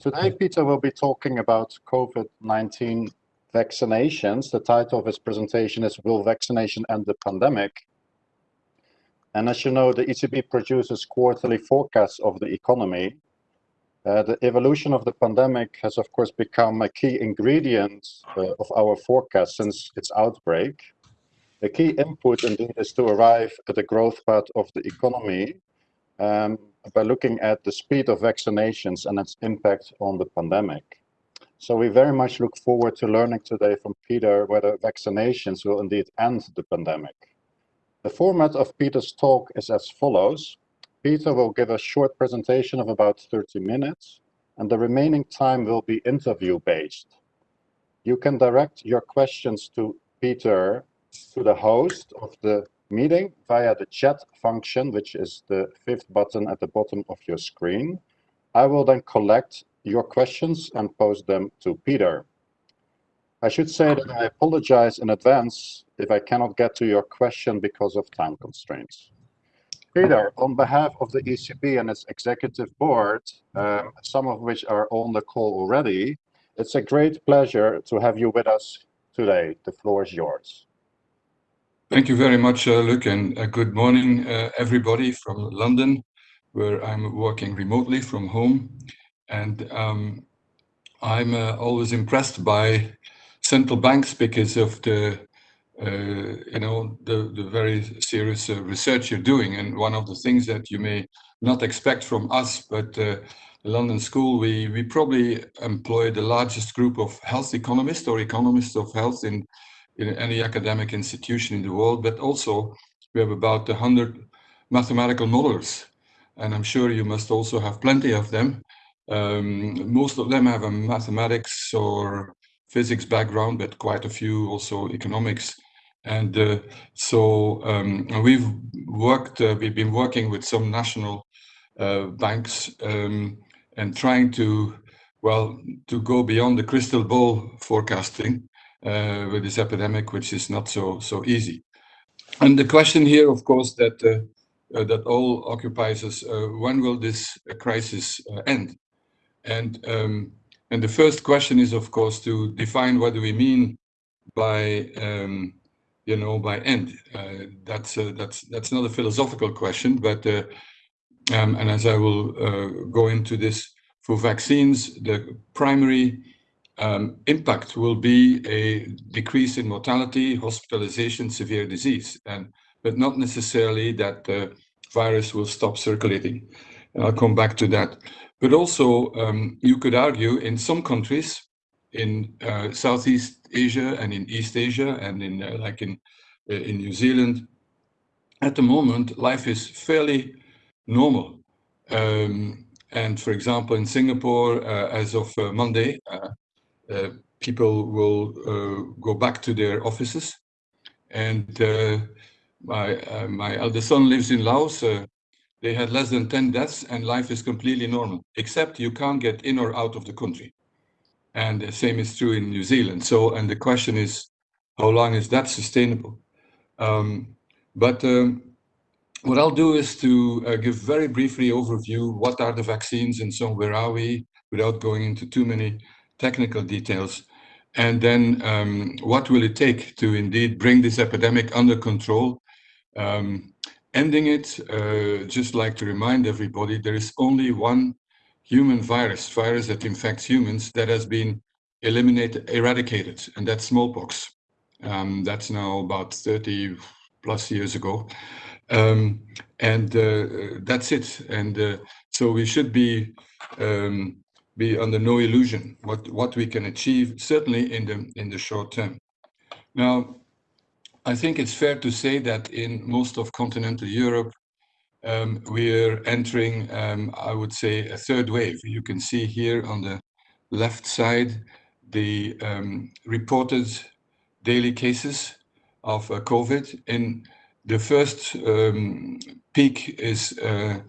Today, Peter will be talking about COVID-19 vaccinations. The title of his presentation is Will Vaccination End the Pandemic? And as you know, the ECB produces quarterly forecasts of the economy. Uh, the evolution of the pandemic has, of course, become a key ingredient uh, of our forecast since its outbreak. The key input, indeed, is to arrive at the growth path of the economy um, by looking at the speed of vaccinations and its impact on the pandemic. So we very much look forward to learning today from Peter whether vaccinations will indeed end the pandemic. The format of Peter's talk is as follows. Peter will give a short presentation of about 30 minutes, and the remaining time will be interview-based. You can direct your questions to Peter to the host of the meeting via the chat function, which is the fifth button at the bottom of your screen. I will then collect your questions and pose them to Peter. I should say that I apologize in advance if I cannot get to your question because of time constraints. Peter, on behalf of the ECB and its executive board, um, some of which are on the call already, it's a great pleasure to have you with us today. The floor is yours. Thank you very much, uh, and uh, good morning, uh, everybody from London, where I'm working remotely from home. And um, I'm uh, always impressed by central banks because of the uh, you know the the very serious uh, research you're doing and one of the things that you may not expect from us but the London School we we probably employ the largest group of health economists or economists of health in in any academic institution in the world but also we have about 100 mathematical modelers and I'm sure you must also have plenty of them um, most of them have a mathematics or physics background, but quite a few also economics. And uh, so um, we've worked, uh, we've been working with some national uh, banks um, and trying to, well, to go beyond the crystal ball forecasting with this epidemic, which is not so so easy. And the question here, of course, that uh, uh, that all occupies us: when will this crisis end? And um, and the first question is, of course, to define what do we mean by, um, you know, by end. Uh, that's uh, that's that's not a philosophical question, but uh, um, and as I will uh, go into this for vaccines, the primary um, impact will be a decrease in mortality, hospitalization, severe disease, and but not necessarily that the virus will stop circulating. I'll come back to that. But also, um, you could argue in some countries in uh, Southeast Asia and in East Asia and in uh, like in uh, in New Zealand, at the moment life is fairly normal. Um, and for example, in Singapore, uh, as of uh, Monday, uh, people will go back to their offices. And my my eldest son lives in Laos they had less than 10 deaths and life is completely normal, except you can't get in or out of the country. And the same is true in New Zealand. So, and the question is, how long is that sustainable? Um, but um, what I'll do is to uh, give very briefly overview, what are the vaccines and so where are we, without going into too many technical details. And then um, what will it take to indeed bring this epidemic under control? Um, ending it, uh, just like to remind everybody, there is only one human virus, virus that infects humans, that has been eliminated, eradicated, and that's smallpox. Um, that's now about 30 plus years ago. Um, and uh, that's it. And uh, so we should be um, be under no illusion what what we can achieve, certainly in the in the short term. Now, I think it's fair to say that in most of continental Europe, um, we're entering, um, I would say, a third wave. You can see here on the left side the um, reported daily cases of uh, COVID. In the first um, peak is, uh,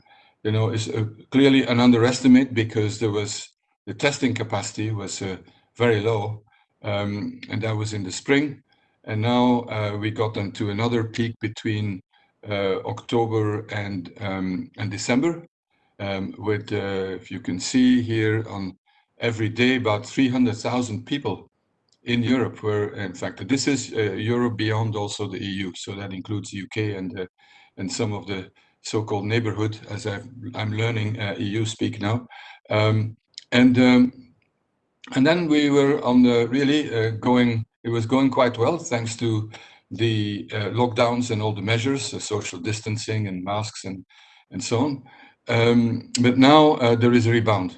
you know, is uh, clearly an underestimate because there was the testing capacity was uh, very low, um, and that was in the spring. And now uh, we got into another peak between uh, October and, um, and December. Um, with, if you can see here on every day about 300,000 people in Europe were in fact this is uh, Europe beyond also the EU so that includes UK and uh, and some of the so-called neighborhood as i am learning uh, EU speak now um, and um, and then we were on the really uh, going it was going quite well thanks to the uh, lockdowns and all the measures social distancing and masks and and so on um, but now uh, there is a rebound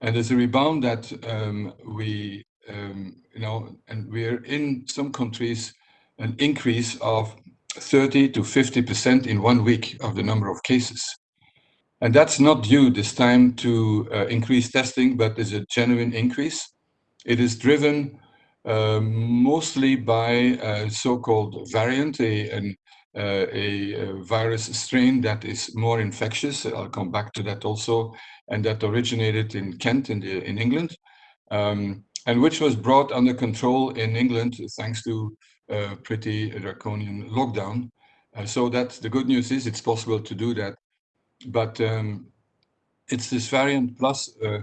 and there's a rebound that um, we um, you know, and we're in some countries an increase of 30 to 50% in one week of the number of cases. And that's not due this time to uh, increased testing, but is a genuine increase. It is driven uh, mostly by a so-called variant, a, an, uh, a, virus strain that is more infectious. I'll come back to that also, and that originated in Kent in, the, in England. Um, and which was brought under control in England thanks to a pretty draconian lockdown. Uh, so that the good news is it's possible to do that. But um, it's this variant plus uh,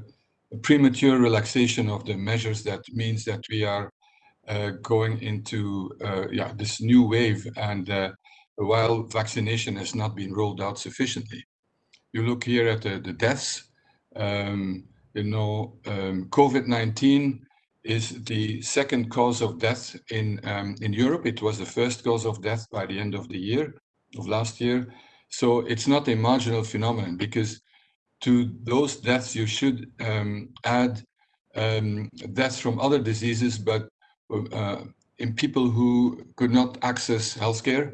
a premature relaxation of the measures that means that we are uh, going into uh, yeah this new wave and uh, while vaccination has not been rolled out sufficiently. You look here at the, the deaths, um, you know, um, COVID-19 is the second cause of death in, um, in Europe. It was the first cause of death by the end of the year, of last year. So it's not a marginal phenomenon because to those deaths you should um, add um, deaths from other diseases, but uh, in people who could not access healthcare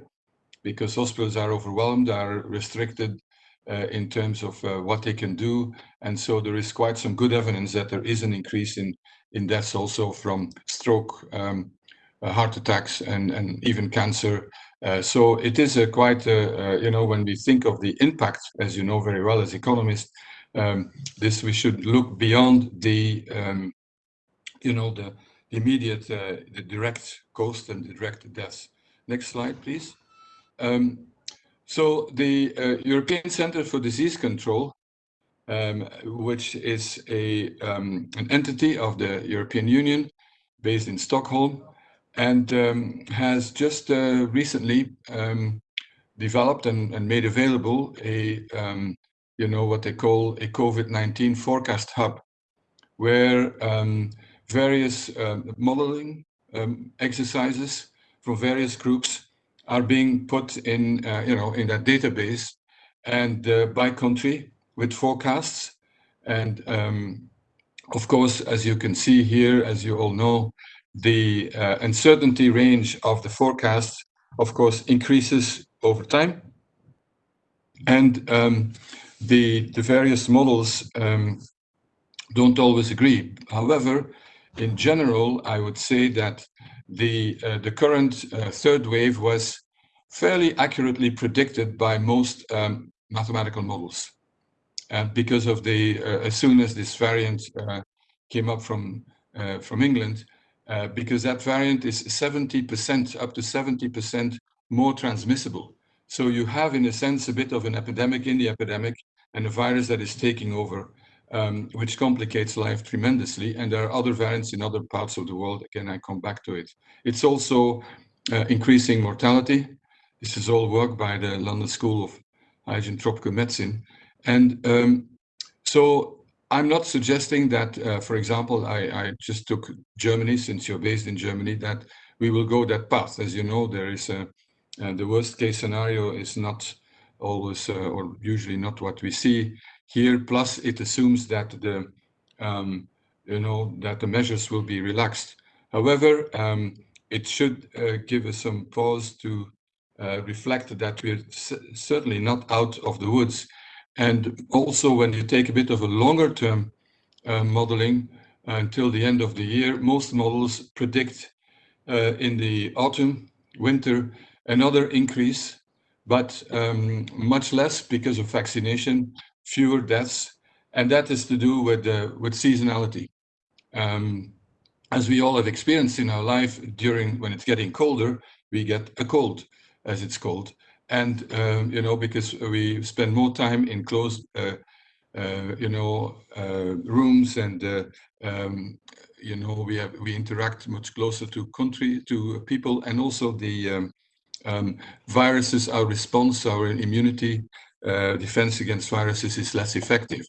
because hospitals are overwhelmed, are restricted uh, in terms of uh, what they can do. And so there is quite some good evidence that there is an increase in in deaths also from stroke, um, uh, heart attacks, and, and even cancer. Uh, so it is a quite, uh, you know, when we think of the impact, as you know very well as economists, um, this we should look beyond the, um, you know, the immediate, uh, the direct cost and the direct deaths. Next slide, please. Um, so the uh, European Center for Disease Control um, which is a, um, an entity of the European Union based in Stockholm and um, has just uh, recently um, developed and, and, made available a, um, you know, what they call a COVID-19 forecast hub, where um, various modeling exercises from various groups are being put in, uh, you know, in that database and uh, by country with forecasts. And um, of course, as you can see here, as you all know, the uh, uncertainty range of the forecast, of course, increases over time. And um, the, the various models um, don't always agree. However, in general, I would say that the, uh, the current uh, third wave was fairly accurately predicted by most um, mathematical models uh, because of the uh, as soon as this variant uh, came up from from England, uh, because that variant is 70% up to 70% more transmissible. So you have, in a sense, a bit of an epidemic in the epidemic and a virus that is taking over, um, which complicates life tremendously. And there are other variants in other parts of the world. Again, I come back to it. It's also uh, increasing mortality. This is all work by the London School of Hygiene Tropical Medicine. And um, so I'm not suggesting that, uh, for example, I, I, just took Germany, since you're based in Germany, that we will go that path. As you know, there is a, uh, the worst case scenario is not always uh, or usually not what we see here. Plus, it assumes that the, um, you know, that the measures will be relaxed. However, um, it should uh, give us some pause to uh, reflect that we're certainly not out of the woods and also when you take a bit of a longer term uh, modeling uh, until the end of the year, most models predict uh, in the autumn, winter, another increase, but um, much less because of vaccination, fewer deaths, and that is to do with, with seasonality. Um, as we all have experienced in our life during when it's getting colder, we get a cold, as it's called and um, you know because we spend more time in closed uh, uh, you know, uh, rooms and, uh, um, you know, we have, we interact much closer to country, to people and also the um, um, viruses, our response, our immunity, uh, defense against viruses is less effective.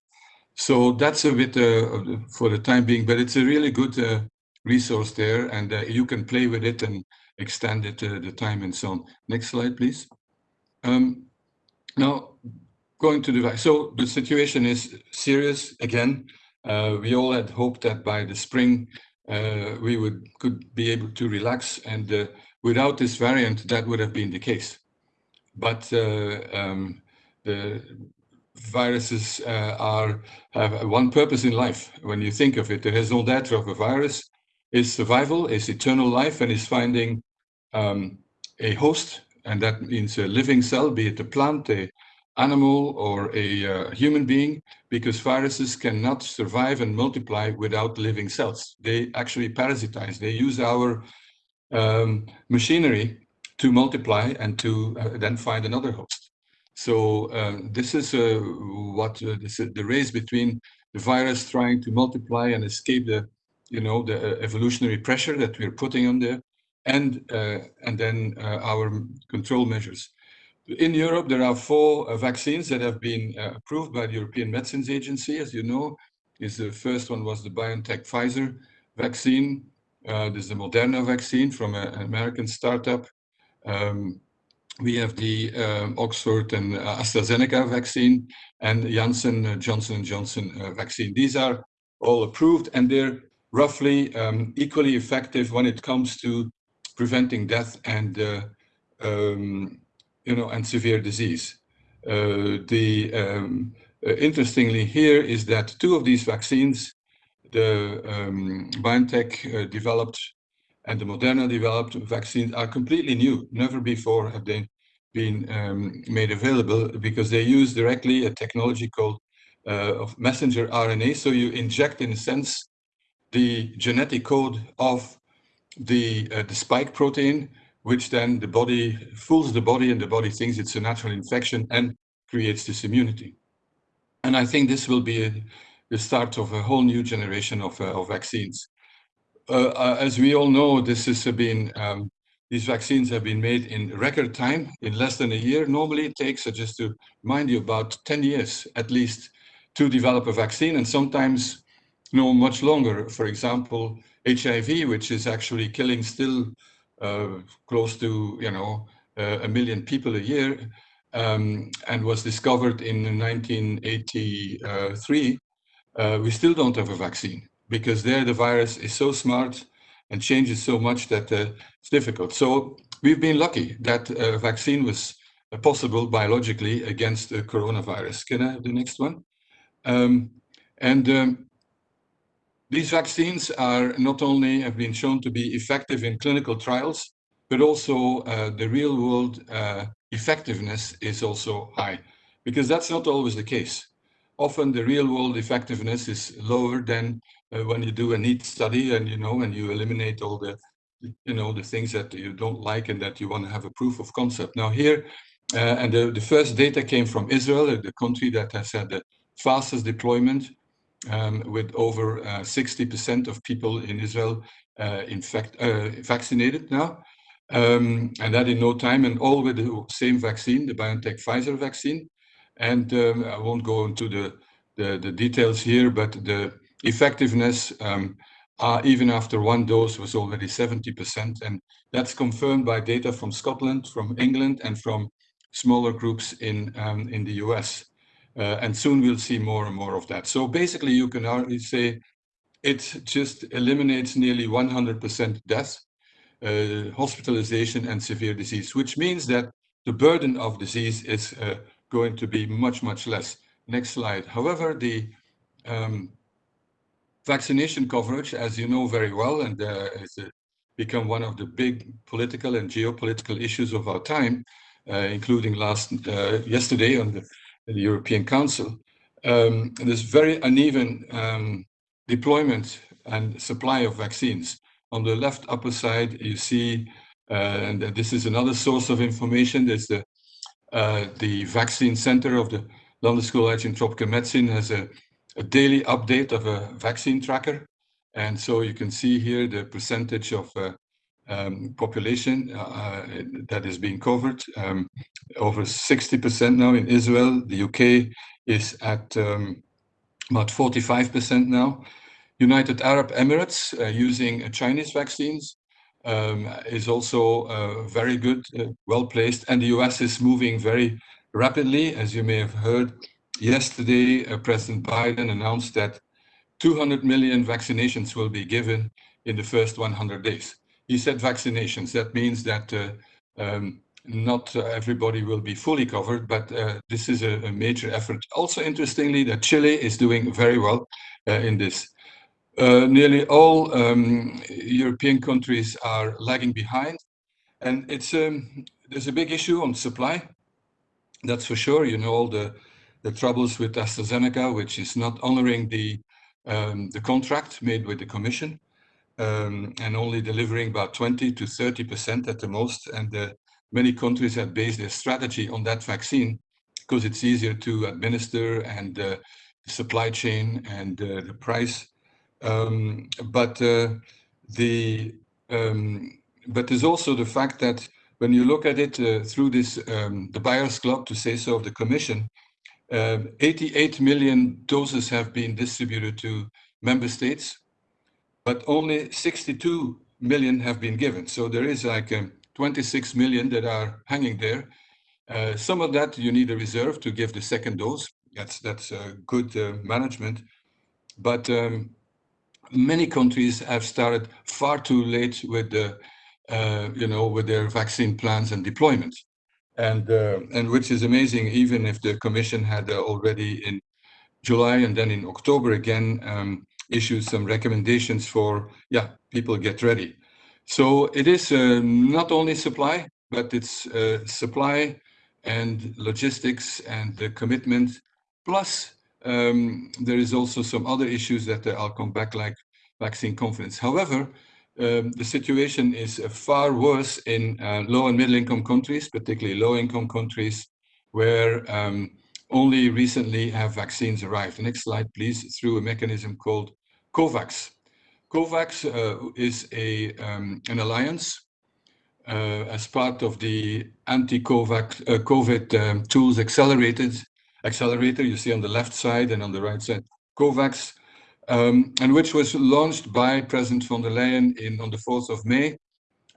So that's a bit uh, for the time being, but it's a really good resource there and you can play with it and extend it the time and so on. Next slide, please. Um, now, going to the so the situation is serious again. Uh, we all had hoped that by the spring uh, we would could be able to relax, and uh, without this variant, that would have been the case. But uh, um, the viruses uh, are have one purpose in life. When you think of it, the raison d'être of a virus is survival, is eternal life, and is finding um, a host and that means a living cell, be it a plant, a animal, or a uh, human being, because viruses cannot survive and multiply without living cells. They actually parasitize. They use our um, machinery to multiply and to uh, then find another host. So um, this is uh, what uh, this, the race between the virus trying to multiply and escape the, you know, the uh, evolutionary pressure that we're putting on there, and, uh, and then uh, our control measures. In Europe, there are four uh, vaccines that have been approved by the European Medicines Agency, as you know. Is the first one was the BioNTech Pfizer vaccine. Uh, there's the Moderna vaccine from a, an American startup. Um, we have the Oxford and uh, AstraZeneca vaccine and Janssen uh, Johnson Johnson vaccine. These are all approved and they're roughly um, equally effective when it comes to preventing death and uh, um, you know and severe disease. Uh, the um, uh, interestingly here is that two of these vaccines, the um, BioNTech developed and the Moderna developed vaccines are completely new. Never before have they been um, made available because they use directly a technology called uh, of messenger RNA. So you inject, in a sense, the genetic code of the, uh, the spike protein, which then the body fools the body and the body thinks it's a natural infection and creates this immunity. And I think this will be a, the start of a whole new generation of, uh, of vaccines. Uh, uh as we all know, this has been, um, these vaccines have been made in record time, in less than a year. Normally it takes, uh, just to remind you, about 10 years at least to develop a vaccine and sometimes no much longer. For example, HIV, which is actually killing still uh, close to, you know, uh, a million people a year, um, and was discovered in 1983, uh, we still don't have a vaccine because there the virus is so smart and changes so much that uh, it's difficult. So we've been lucky that a vaccine was possible biologically against the coronavirus. Can I have the next one? Um, and um, these vaccines are not only have been shown to be effective in clinical trials, but also uh, the real world uh, effectiveness is also high because that's not always the case. Often the real world effectiveness is lower than uh, when you do a neat study and you know and you eliminate all the you know the things that you don't like and that you want to have a proof of concept. Now here uh, and the, the first data came from Israel, the country that has had the fastest deployment um, with over 60% uh, of people in Israel uh, uh, vaccinated now. Um, and that in no time, and all with the same vaccine, the BioNTech Pfizer vaccine. And um, I won't go into the, the, the, details here, but the effectiveness, um, uh, even after one dose, was already 70%. And that's confirmed by data from Scotland, from England, and from smaller groups in, um, in the US. Uh, and soon we'll see more and more of that. So basically you can already say it just eliminates nearly 100% death, uh, hospitalization and severe disease, which means that the burden of disease is uh, going to be much, much less. Next slide. However, the um, vaccination coverage, as you know very well, and uh, it's uh, become one of the big political and geopolitical issues of our time, uh, including last yesterday on the the European Council, um, there's very uneven um, deployment and supply of vaccines. On the left upper side, you see, uh, and this is another source of information, there's the, uh, the vaccine center of the London School of Tropical Medicine has a, a daily update of a vaccine tracker. And so you can see here the percentage of uh, um, population uh, that is being covered. Um, over 60% now in Israel. The UK is at um, about 45% now. United Arab Emirates uh, using Chinese vaccines um, is also uh, very good, uh, well placed. And the US is moving very rapidly. As you may have heard, yesterday, uh, President Biden announced that 200 million vaccinations will be given in the first 100 days. He said vaccinations. That means that uh, um, not uh, everybody will be fully covered, but uh, this is a, a, major effort. Also, interestingly, that Chile is doing very well in this. Uh, nearly all um, European countries are lagging behind. And it's um, there's a big issue on supply. That's for sure. You know, all the, the troubles with AstraZeneca, which is not honoring the, um, the contract made with the Commission um, and only delivering about 20 to 30% at the most. And uh, many countries have based their strategy on that vaccine because it's easier to administer and uh, the supply chain and uh, the price um, but uh, the um, but there's also the fact that when you look at it uh, through this um, the buyers club to say so of the commission, uh, 88 million doses have been distributed to member states, but only 62 million have been given. So there is like um, 26 million that are hanging there. Uh, some of that you need a reserve to give the second dose. That's that's good uh, management, but um, many countries have started far too late with the, uh, you know, with their vaccine plans and deployment. And, uh, and which is amazing, even if the Commission had uh, already in July and then in October again um, issued some recommendations for, yeah, people get ready. So it is uh, not only supply, but it's uh, supply and logistics and the commitment, plus um, there is also some other issues that uh, I'll come back like vaccine confidence. However, um, the situation is uh, far worse in uh, low and middle income countries, particularly low income countries where um, only recently have vaccines arrived. Next slide, please, through a mechanism called COVAX. COVAX uh, is a, um, an alliance uh, as part of the anti-COVID uh, COVID, um, tools accelerated accelerator you see on the left side and on the right side, COVAX, um, and which was launched by President von der Leyen in, on the 4th of May,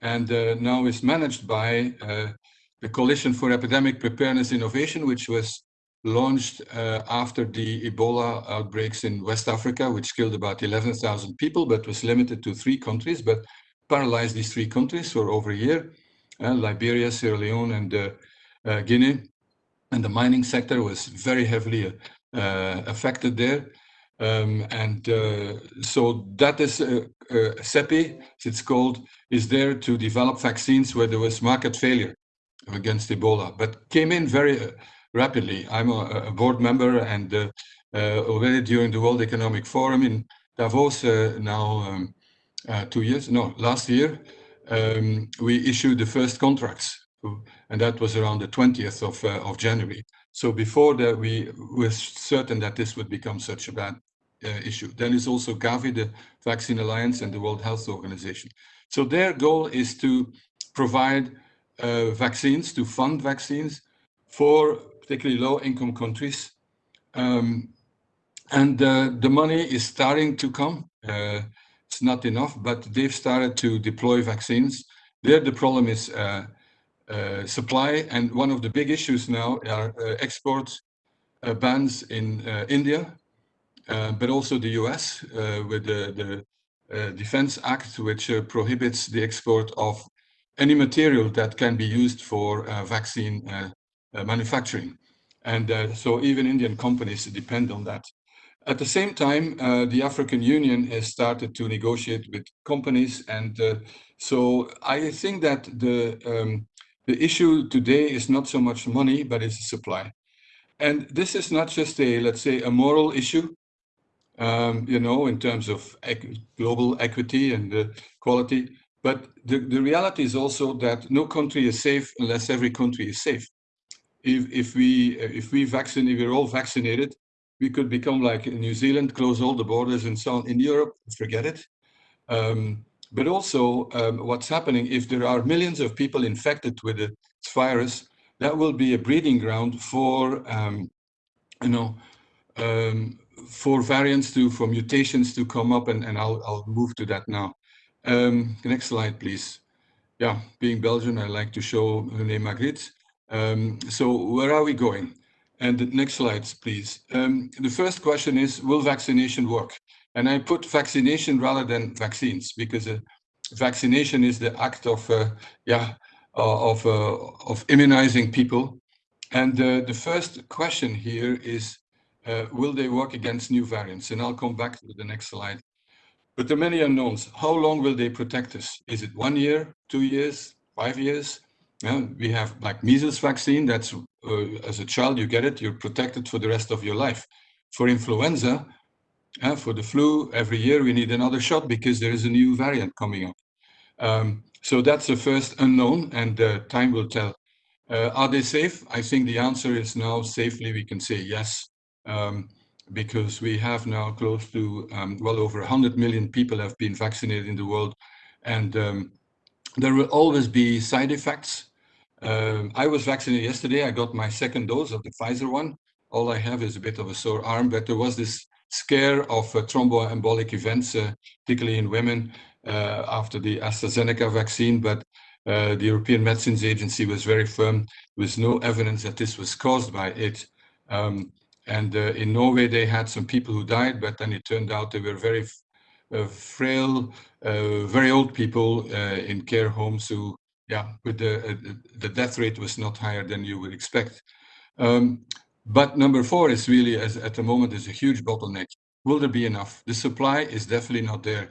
and uh, now is managed by uh, the Coalition for Epidemic Preparedness Innovation, which was launched uh, after the Ebola outbreaks in West Africa, which killed about 11,000 people, but was limited to three countries, but paralyzed these three countries for over a year, uh, Liberia, Sierra Leone, and uh, uh, Guinea and the mining sector was very heavily uh, affected there. Um, and uh, so that is CEPI, it's called, is there to develop vaccines where there was market failure against Ebola, but came in very rapidly. I'm a, a, board member and uh, uh, already during the World Economic Forum in Davos now um, two years, no, last year, um, we issued the first contracts and that was around the 20th of, uh, of January. So before that, we were certain that this would become such a bad uh, issue. Then there's also Gavi, the Vaccine Alliance, and the World Health Organization. So their goal is to provide uh, vaccines, to fund vaccines for particularly low-income countries. Um, and uh, the money is starting to come. Uh, it's not enough, but they've started to deploy vaccines. There, the problem is uh, uh, supply. And one of the big issues now are uh, export bans in India, but also the US with the, the Defense Act, which prohibits the export of any material that can be used for vaccine manufacturing. And uh, so even Indian companies depend on that. At the same time, uh, the African Union has started to negotiate with companies. And uh, so I think that the um, the issue today is not so much money, but it's supply. And this is not just a, let's say, a moral issue, um, you know, in terms of global equity and uh, quality, but the, the reality is also that no country is safe unless every country is safe. If, if we if we vaccinate, if we're all vaccinated, we could become like New Zealand, close all the borders and so on. In Europe, forget it. Um, but also um, what's happening, if there are millions of people infected with the virus, that will be a breeding ground for, um, you know, um, for variants to, for mutations to come up, and, and I'll, I'll move to that now. Um, next slide, please. Yeah, being Belgian, I like to show René Magritte. Um, so where are we going? And the next slides, please. Um, the first question is, will vaccination work? And I put vaccination rather than vaccines because uh, vaccination is the act of, uh, yeah, uh, of, uh, of immunizing people. And uh, the first question here is, uh, will they work against new variants? And I'll come back to the next slide. But there are many unknowns. How long will they protect us? Is it one year, two years, five years? Yeah, we have like measles vaccine. That's uh, as a child you get it, you're protected for the rest of your life. For influenza, uh, for the flu, every year we need another shot because there is a new variant coming up. Um, so that's the first unknown, and uh, time will tell. Uh, are they safe? I think the answer is now safely we can say yes. Um, because we have now close to um, well over 100 million people have been vaccinated in the world and um, there will always be side effects. Um, I was vaccinated yesterday. I got my second dose of the Pfizer one. All I have is a bit of a sore arm, but there was this scare of uh, thromboembolic events, uh, particularly in women uh, after the AstraZeneca vaccine. But uh, the European Medicines Agency was very firm. There was no evidence that this was caused by it. Um, and uh, in Norway, they had some people who died, but then it turned out they were very frail, uh, very old people uh, in care homes who, yeah, with the, uh, the death rate was not higher than you would expect. Um, but number four is really, as at the moment, is a huge bottleneck. Will there be enough? The supply is definitely not there.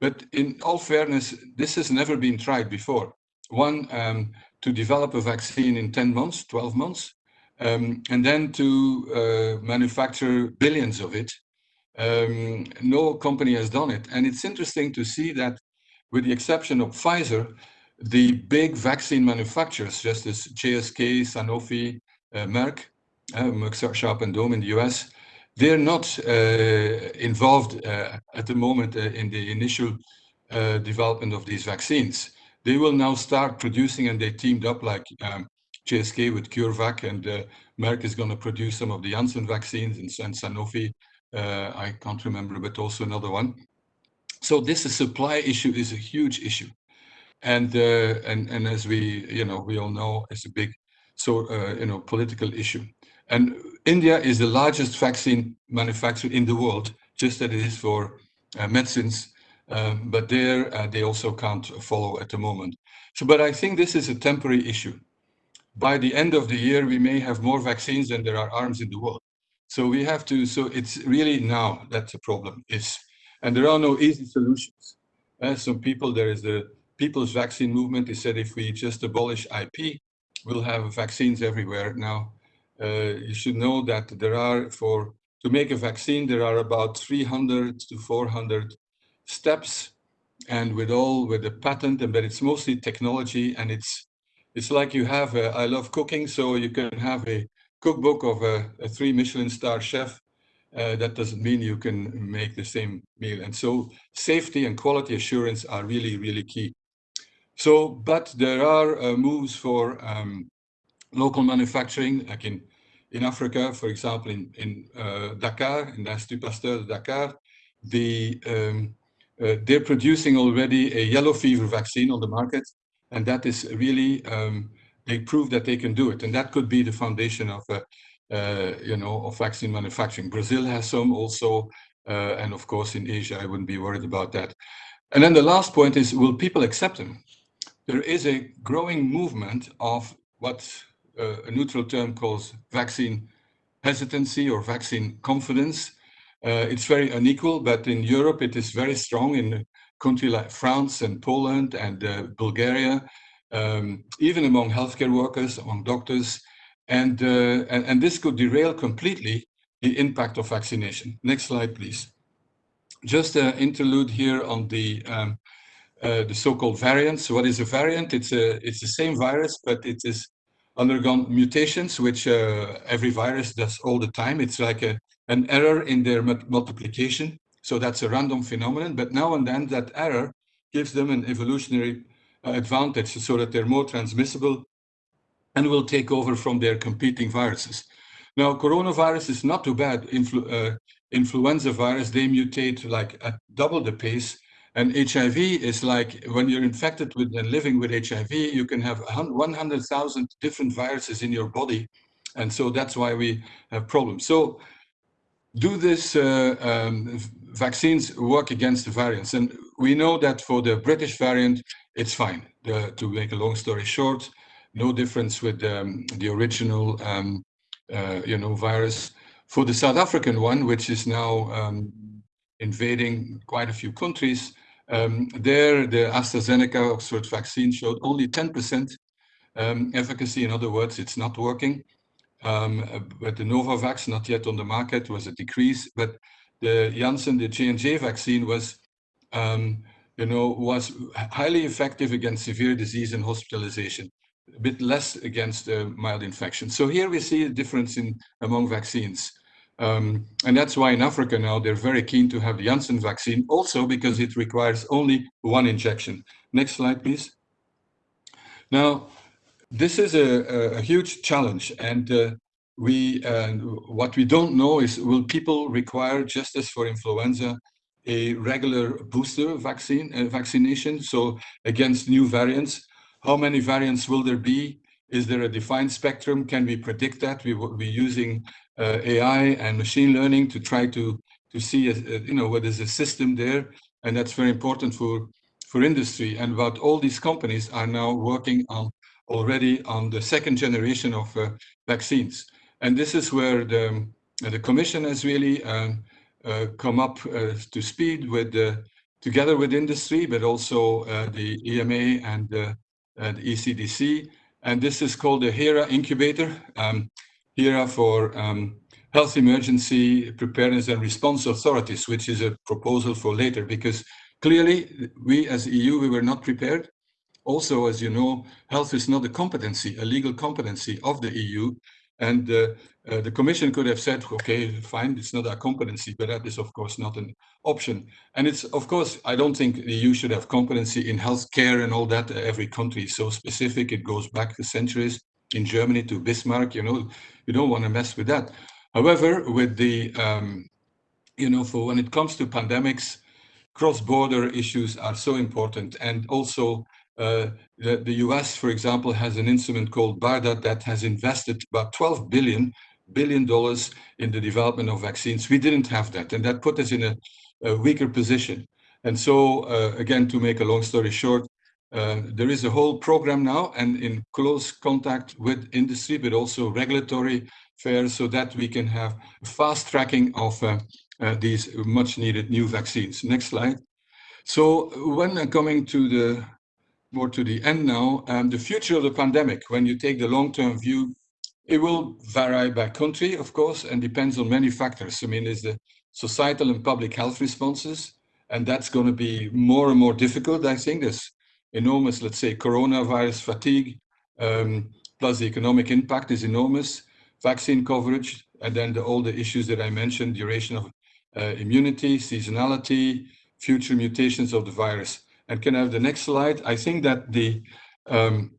But in all fairness, this has never been tried before. One, um, to develop a vaccine in 10 months, 12 months, um, and then to uh, manufacture billions of it. Um, no company has done it. And it's interesting to see that with the exception of Pfizer, the big vaccine manufacturers, just as GSK, Sanofi, uh, Merck, uh, Merck Sharp and Dohme in the US, they're not uh, involved uh, at the moment uh, in the initial uh, development of these vaccines. They will now start producing and they teamed up like um, GSK with CureVac, and Merck is going to produce some of the Janssen vaccines, and, and Sanofi, uh, I can't remember, but also another one. So this supply issue is a huge issue, and uh, and and as we you know we all know, it's a big so uh, you know political issue. And India is the largest vaccine manufacturer in the world, just as it is for uh, medicines. Um, but there uh, they also can't follow at the moment. So, but I think this is a temporary issue by the end of the year, we may have more vaccines than there are arms in the world. So we have to, so it's really now that the problem is. And there are no easy solutions. Uh, some people, there is the people's vaccine movement. They said if we just abolish IP, we'll have vaccines everywhere. Now, uh, you should know that there are, for to make a vaccine, there are about 300 to 400 steps. And with all, with the patent, and but it's mostly technology and it's it's like you have, a, I love cooking, so you can have a cookbook of a, a three Michelin star chef. Uh, that doesn't mean you can make the same meal. And so safety and quality assurance are really, really key. So, but there are uh, moves for um, local manufacturing, like in, in Africa, for example, in, in uh, Dakar, in l'Institut Pasteur de Dakar, the, um, uh, they're producing already a yellow fever vaccine on the market and that is really um, they prove that they can do it. And that could be the foundation of uh, uh, you know of vaccine manufacturing. Brazil has some also uh, and of course in asia i wouldn't be worried about that. And then the last point is will people accept them? There is a growing movement of what uh, a neutral term calls vaccine hesitancy or vaccine confidence. Uh, it's very unequal but in europe it is very strong. In a country like France and Poland and uh, Bulgaria, um, even among healthcare workers, among doctors. And, uh, and, and, this could derail completely the impact of vaccination. Next slide, please. Just an interlude here on the, um, uh, the so-called variants. What is a variant? It's, a, it's the same virus, but it is undergone mutations, which uh, every virus does all the time. It's like a, an error in their multiplication. So that's a random phenomenon. But now and then that error gives them an evolutionary advantage so that they're more transmissible and will take over from their competing viruses. Now, coronavirus is not too bad. Influ uh, influenza virus, they mutate like at double the pace. And HIV is like when you're infected with and living with HIV, you can have 100,000 different viruses in your body. And so that's why we have problems. So do this uh, um, vaccines work against the variants? And we know that for the British variant, it's fine. The, to make a long story short, no difference with um, the original um, uh, you know, virus. For the South African one, which is now um, invading quite a few countries, um, there the AstraZeneca Oxford vaccine showed only 10% um, efficacy. In other words, it's not working. Um, but the Novavax, not yet on the market, was a decrease. But the Janssen, the J&J vaccine was, um, you know, was highly effective against severe disease and hospitalization a bit less against uh, mild infection. So here we see a difference in among vaccines. Um, and that's why in Africa now they're very keen to have the Janssen vaccine also because it requires only one injection. Next slide, please. Now, this is a, a huge challenge and uh, we uh, what we don't know is will people require just as for influenza a regular booster vaccine uh, vaccination so against new variants how many variants will there be? Is there a defined spectrum? Can we predict that? We will be using uh, AI and machine learning to try to to see, a, a, you know, what is a system there, and that's very important for for industry. And what all these companies are now working on already on the second generation of uh, vaccines. And this is where the the Commission has really um, uh, come up uh, to speed with together with industry, but also uh, the EMA and at ECDC. And this is called the HERA incubator, um, HERA for um, Health Emergency Preparedness and Response Authorities, which is a proposal for later, because clearly we as EU, we were not prepared. Also, as you know, health is not a competency, a legal competency of the EU. And uh, uh, the Commission could have said, okay, fine, it's not our competency, but that is, of course, not an option. And it's, of course, I don't think the EU should have competency in healthcare and all that. Every country is so specific. It goes back to centuries. In Germany to Bismarck, you know, you don't want to mess with that. However, with the, um, you know, for when it comes to pandemics, cross-border issues are so important. And also uh, the, the, US, for example, has an instrument called BARDA that has invested about 12 billion billion dollars in the development of vaccines. We didn't have that, and that put us in a, a weaker position. And so, uh, again, to make a long story short, uh, there is a whole program now and in close contact with industry, but also regulatory affairs so that we can have fast tracking of uh, uh these much needed new vaccines. Next slide. So when coming to the more to the end now, um, the future of the pandemic, when you take the long-term view, it will vary by country, of course, and depends on many factors. I mean, there's the societal and public health responses, and that's going to be more and more difficult, I think. There's enormous, let's say, coronavirus fatigue, um, plus the economic impact is enormous, vaccine coverage, and then the, all the issues that I mentioned, duration of uh, immunity, seasonality, future mutations of the virus. And can I have the next slide? I think that the, um,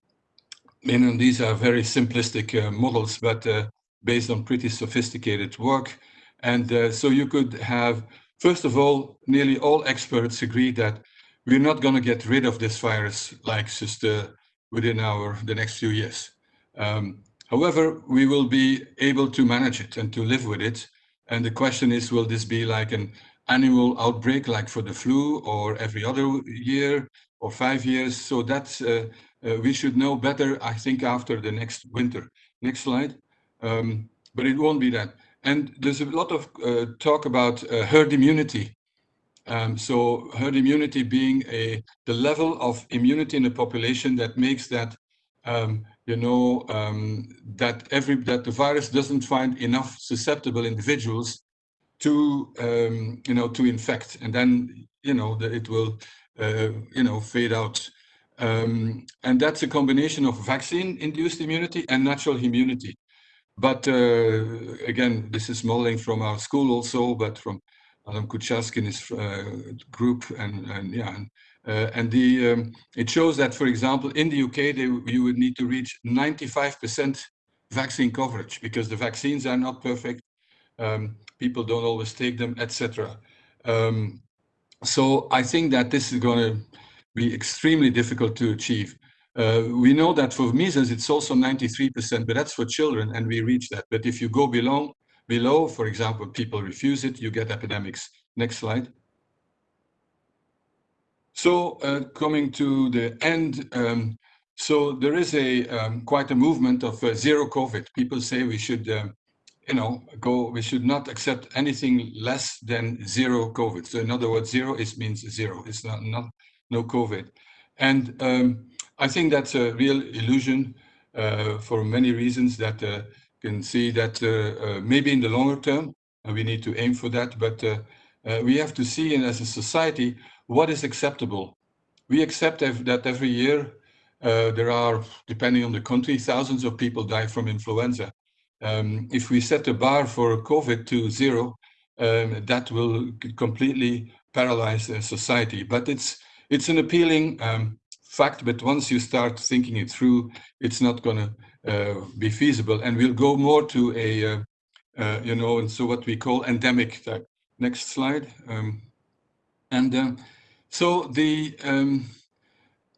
you know, these are very simplistic uh, models, but uh, based on pretty sophisticated work. And uh, so you could have, first of all, nearly all experts agree that we're not going to get rid of this virus like uh, within our the next few years. Um, however, we will be able to manage it and to live with it. And the question is, will this be like an annual outbreak like for the flu or every other year or five years. So that's, uh, uh, we should know better, I think, after the next winter. Next slide. Um, but it won't be that. And there's a lot of uh, talk about uh, herd immunity. Um, so herd immunity being a the level of immunity in the population that makes that um, you know um, that every that the virus doesn't find enough susceptible individuals to um, you know to infect and then you know that it will uh, you know fade out Um, and that's a combination of vaccine-induced immunity and natural immunity. But uh, again, this is modeling from our school also, but from Adam Kucharski's uh, group, and, and yeah, and, uh, and the um, it shows that, for example, in the UK, they, you would need to reach 95% vaccine coverage because the vaccines are not perfect. Um, people don't always take them, etc. Um, so I think that this is going to be extremely difficult to achieve. Uh, we know that for measles, it's also 93%, but that's for children, and we reach that. But if you go below, below, for example, people refuse it, you get epidemics. Next slide. So uh, coming to the end, um, so there is a um, quite a movement of uh, zero COVID. People say we should, um, you know, go. We should not accept anything less than zero COVID. So in other words, zero is means zero. It's not not no COVID, and um, I think that's a real illusion uh, for many reasons that uh, can see that uh, uh, maybe in the longer term, and we need to aim for that, but uh, we have to see in as a society what is acceptable. We accept that every year there are, depending on the country, thousands of people die from influenza. Um, if we set the bar for COVID to zero, um, that will completely paralyze society. But it's it's an appealing um, fact, but once you start thinking it through, it's not going to uh, be feasible. And we'll go more to a, uh, uh, you know, and so what we call endemic type. Next slide. Um, and uh, so the, um,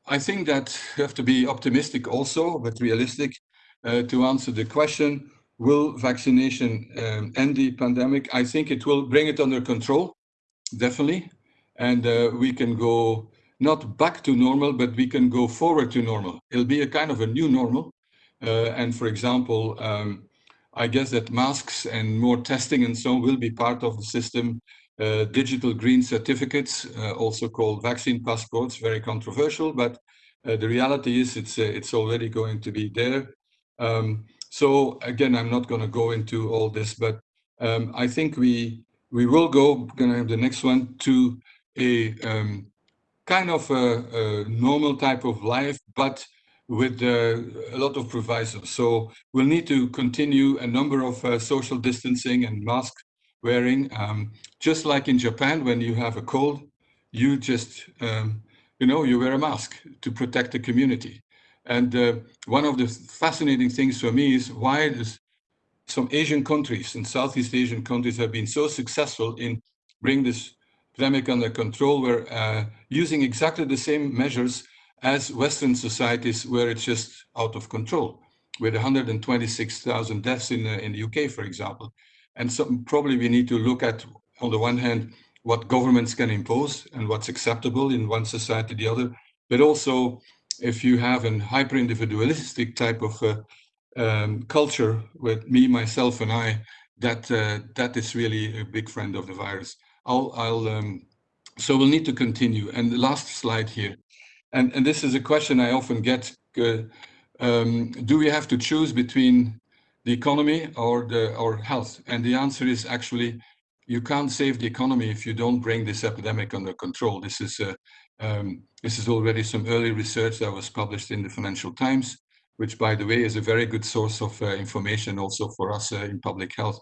I think that you have to be optimistic also, but realistic uh, to answer the question, will vaccination um, end the pandemic? I think it will bring it under control, definitely. And uh, we can go not back to normal, but we can go forward to normal. It'll be a kind of a new normal. Uh, and for example, um, I guess that masks and more testing and so on will be part of the system. Uh, digital green certificates, uh, also called vaccine passports, very controversial, but uh, the reality is it's, uh, it's already going to be there. Um, so again, I'm not going to go into all this, but um, I think we we will go, going to have the next one, to a um, kind of a, a normal type of life, but with uh, a lot of provisos. So we'll need to continue a number of uh, social distancing and mask wearing. Um, just like in Japan, when you have a cold, you just, um, you know, you wear a mask to protect the community. And uh, one of the fascinating things for me is why does some Asian countries and Southeast Asian countries have been so successful in bringing this pandemic under control were uh, using exactly the same measures as Western societies where it's just out of control, with 126,000 deaths in, uh, in the UK, for example. And so probably we need to look at, on the one hand, what governments can impose and what's acceptable in one society, the other, but also if you have a hyper-individualistic type of uh, um, culture with me, myself, and I, that uh, that is really a big friend of the virus. I'll, I'll um, so we'll need to continue. And the last slide here, and, and this is a question I often get, uh, um, do we have to choose between the economy or the or health? And the answer is actually, you can't save the economy if you don't bring this epidemic under control. This is uh, um, this is already some early research that was published in the Financial Times, which by the way is a very good source of uh, information also for us uh, in public health.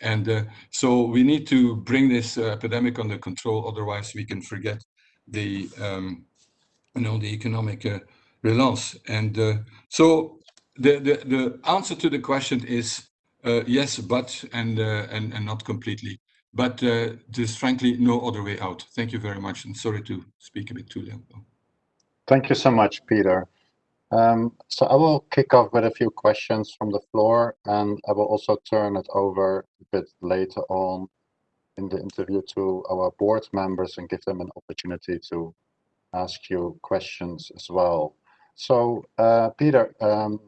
And uh, so we need to bring this epidemic under control, otherwise we can forget the, um, you know, the economic relance. And so the, the, the answer to the question is uh, yes, but, and, uh, and, and not completely. But there's frankly no other way out. Thank you very much. And sorry to speak a bit too long. Thank you so much, Peter. Um, so I will kick off with a few questions from the floor, and I will also turn it over a bit later on in the interview to our board members and give them an opportunity to ask you questions as well. So, uh, Peter, um,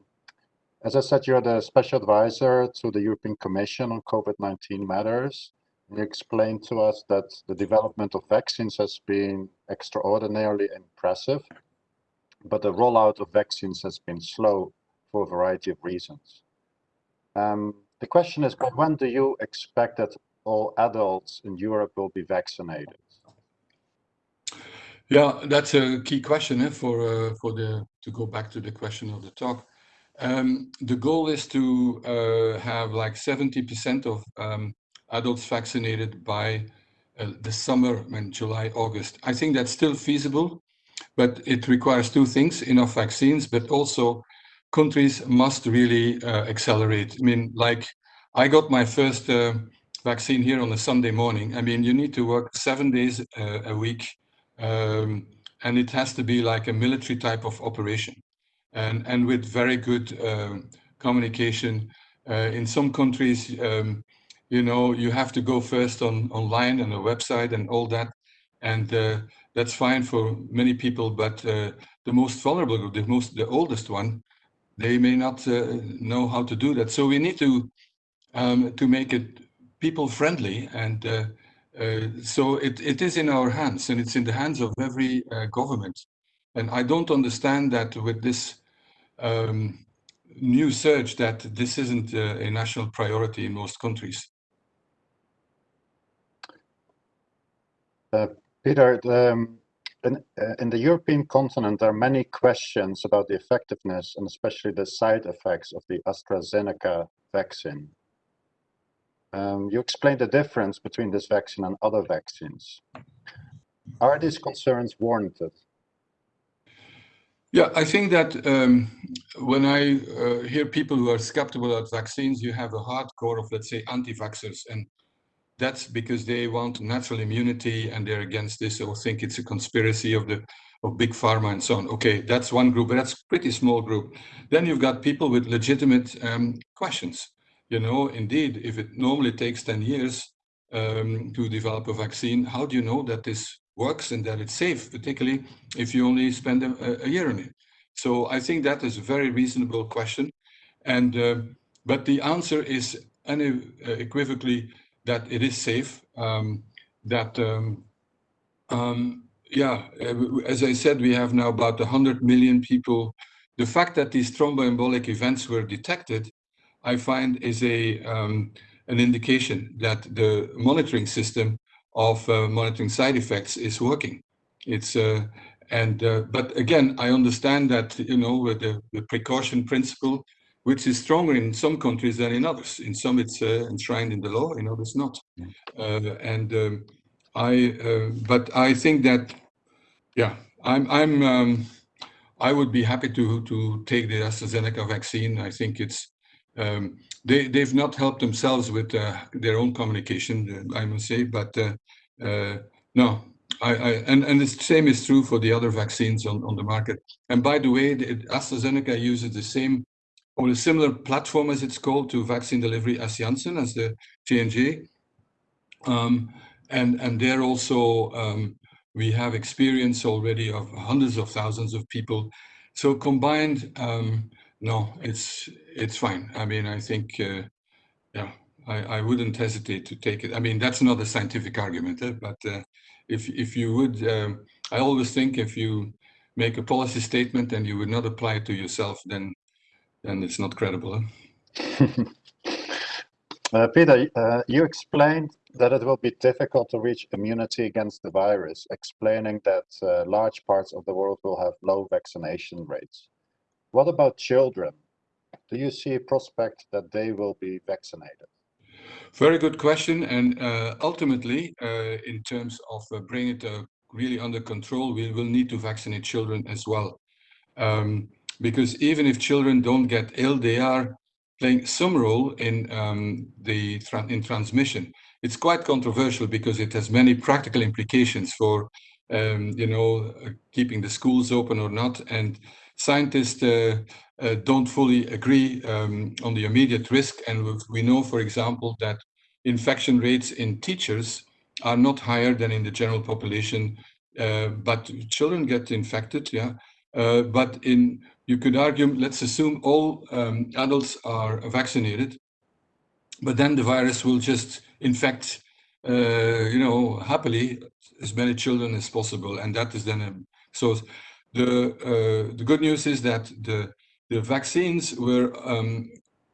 as I said, you're the special advisor to the European Commission on COVID-19 matters. Explained to us that the development of vaccines has been extraordinarily impressive but the rollout of vaccines has been slow for a variety of reasons. Um, the question is, when do you expect that all adults in Europe will be vaccinated? Yeah, that's a key question eh, for uh, for the to go back to the question of the talk. Um, the goal is to uh, have like 70% of um, adults vaccinated by uh, the summer, I mean, July, August. I think that's still feasible, but it requires two things, enough vaccines, but also countries must really uh, accelerate. I mean, like I got my first uh, vaccine here on a Sunday morning. I mean, you need to work seven days uh, a week um, and it has to be like a military type of operation and, and with very good um, communication. Uh, in some countries, um, you know, you have to go first on online and a website and all that. And uh, that's fine for many people, but uh, the most vulnerable, the most, the oldest one, they may not uh, know how to do that. So we need to um, to make it people friendly and uh, uh, so it, it is in our hands and it's in the hands of every uh, government. And I don't understand that with this um, new surge that this isn't a national priority in most countries. Peter, um, in, uh, in, the European continent, there are many questions about the effectiveness and especially the side effects of the AstraZeneca vaccine. Um, you explained the difference between this vaccine and other vaccines. Are these concerns warranted? Yeah, I think that um, when I uh, hear people who are skeptical about vaccines, you have a hardcore of, let's say, anti-vaxxers. And that's because they want natural immunity and they're against this or think it's a conspiracy of the of big pharma and so on. Okay, that's one group, but that's pretty small group. Then you've got people with legitimate um, questions you know, indeed, if it normally takes 10 years um, to develop a vaccine, how do you know that this works and that it's safe, particularly if you only spend a, a year on it? So I think that is a very reasonable question. And, uh, but the answer is unequivocally that it is safe, um, that, um, um, yeah, as I said, we have now about 100 million people. The fact that these thromboembolic events were detected I find is a um, an indication that the monitoring system of uh, monitoring side effects is working. It's uh, and uh, but again, I understand that you know with the, the, precaution principle, which is stronger in some countries than in others. In some, it's uh, enshrined in the law; in others, not. Uh, and um, I, uh, but I think that, yeah, I'm I'm. Um, I would be happy to to take the AstraZeneca vaccine. I think it's um, they they've not helped themselves with uh, their own communication, uh, I must say. But uh, uh, no, I, I, and and the same is true for the other vaccines on on the market. And by the way, the, AstraZeneca uses the same or a similar platform, as it's called, to vaccine delivery as Janssen, as the J&J. Um, and and there also um, we have experience already of hundreds of thousands of people. So combined. Um, no, it's it's fine. I mean, I think, uh, yeah, I, I wouldn't hesitate to take it. I mean, that's not a scientific argument, eh? but uh, if if you would, um, I always think if you make a policy statement and you would not apply it to yourself, then then it's not credible. Eh? uh, Peter, uh, you explained that it will be difficult to reach immunity against the virus, explaining that uh, large parts of the world will have low vaccination rates. What about children? Do you see a prospect that they will be vaccinated? Very good question. And uh, ultimately, uh, in terms of uh, bringing it uh, really under control, we will need to vaccinate children as well. Um, because even if children don't get ill, they are playing some role in um, the tra in transmission. It's quite controversial because it has many practical implications for, um, you know, uh, keeping the schools open or not. And scientists uh, uh, don't fully agree um, on the immediate risk. And we know, for example, that infection rates in teachers are not higher than in the general population, uh, but children get infected, yeah. Uh, but in, you could argue, let's assume all um, adults are vaccinated, but then the virus will just infect, uh, you know, happily as many children as possible. And that is then, a, so the, uh, the good news is that the, the vaccines were um,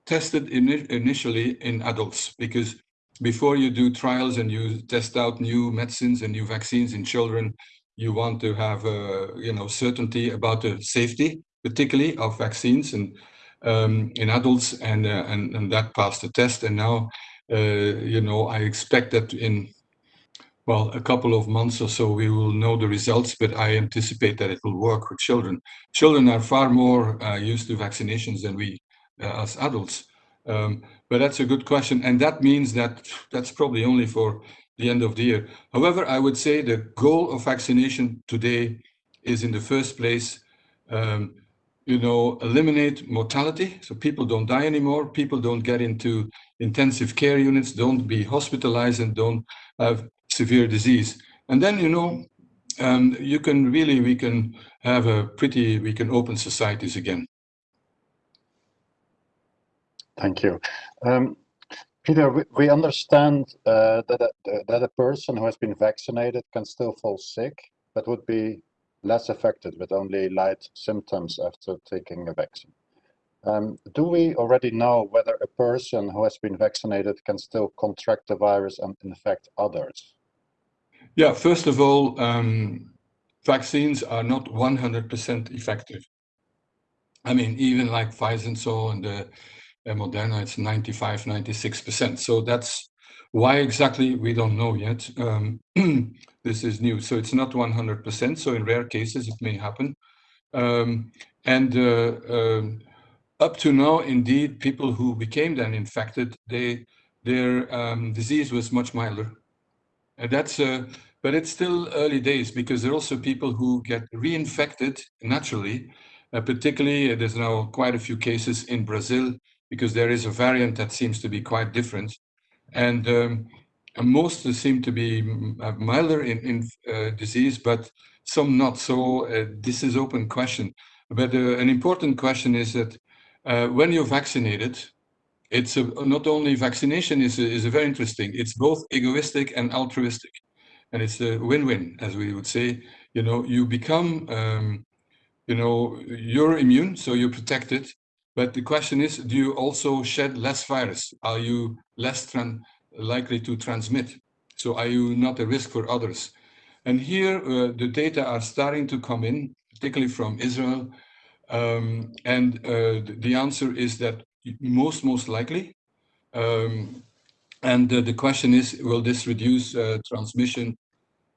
tested in, initially in adults because before you do trials and you test out new medicines and new vaccines in children, you want to have, uh, you know, certainty about the safety, particularly of vaccines and um, in adults, and, uh, and and that passed the test. And now, uh, you know, I expect that in well, a couple of months or so, we will know the results, but I anticipate that it will work with children. Children are far more uh, used to vaccinations than we uh, as adults. Um, but that's a good question. And that means that that's probably only for the end of the year. However, I would say the goal of vaccination today is in the first place, um, you know, eliminate mortality. So people don't die anymore. People don't get into intensive care units, don't be hospitalized and don't have severe disease. And then, you know, um, you can really, we can have a pretty, we can open societies again. Thank you. Um, Peter, we, we understand uh, that, a, that a person who has been vaccinated can still fall sick, but would be less affected with only light symptoms after taking a vaccine. Um, do we already know whether a person who has been vaccinated can still contract the virus and infect others? Yeah, first of all, um, vaccines are not 100% effective. I mean, even like Pfizer and so and the uh, Moderna, it's 95, 96%. So that's why exactly we don't know yet. Um, this is new, so it's not 100%. So in rare cases, it may happen. Um, and uh, um, up to now, indeed, people who became then infected, they their um, disease was much milder. And that's uh, but it's still early days because there are also people who get reinfected naturally. Uh, particularly, uh, there's now quite a few cases in Brazil because there is a variant that seems to be quite different. And, um, most seem to be uh, milder in, in uh, disease, but some not. So uh, this is open question. But uh, an important question is that when you're vaccinated, it's a, not only vaccination is, a, is a very interesting, it's both egoistic and altruistic and it's a win-win, as we would say. You know, you become, um, you know, you're immune, so you're protected. But the question is, do you also shed less virus? Are you less likely to transmit? So are you not a risk for others? And here, uh, the data are starting to come in, particularly from Israel. Um, and uh, the answer is that most, most likely. Um, and uh, the question is, will this reduce uh, transmission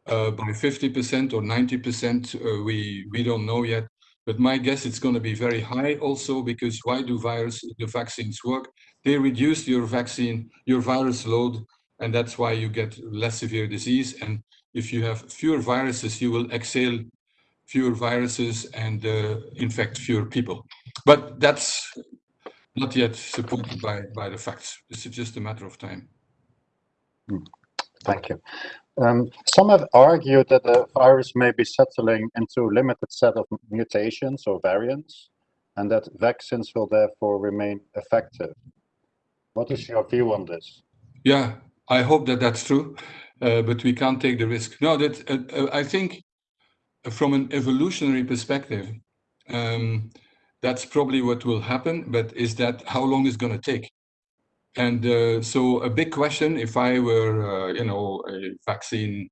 uh, by 50% or 90%? Uh, we, we don't know yet. But my guess it's going to be very high also because why do virus the vaccines work? They reduce your vaccine, your virus load, and that's why you get less severe disease. And if you have fewer viruses, you will exhale fewer viruses and uh, infect fewer people. But that's not yet supported by, by the facts. It's just a matter of time. Hmm. Thank you. Um, some have argued that the virus may be settling into a limited set of mutations or variants, and that vaccines will therefore remain effective. What is your view on this? Yeah, I hope that that's true, uh, but we can't take the risk. No, that uh, uh I think from an evolutionary perspective, um, that's probably what will happen, but is that how long is going to take? And uh, so a big question, if I were, uh, you know, a vaccine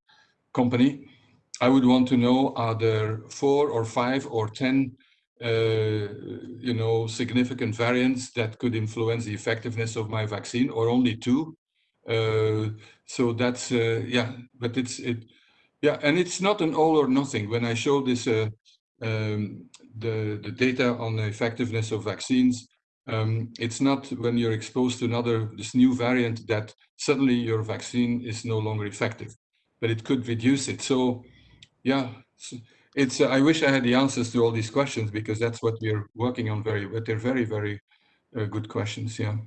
company, I would want to know, are there four or five or 10, uh, you know, significant variants that could influence the effectiveness of my vaccine or only two? Uh, so that's, uh, yeah, but it's, it, yeah, and it's not an all or nothing. When I show this, uh, um, the, the data on the effectiveness of vaccines, um, it's not when you're exposed to another, this new variant that suddenly your vaccine is no longer effective, but it could reduce it. So yeah, it's, uh, I wish I had the answers to all these questions because that's what we're working on very, but they're very, very uh, good questions. Yeah.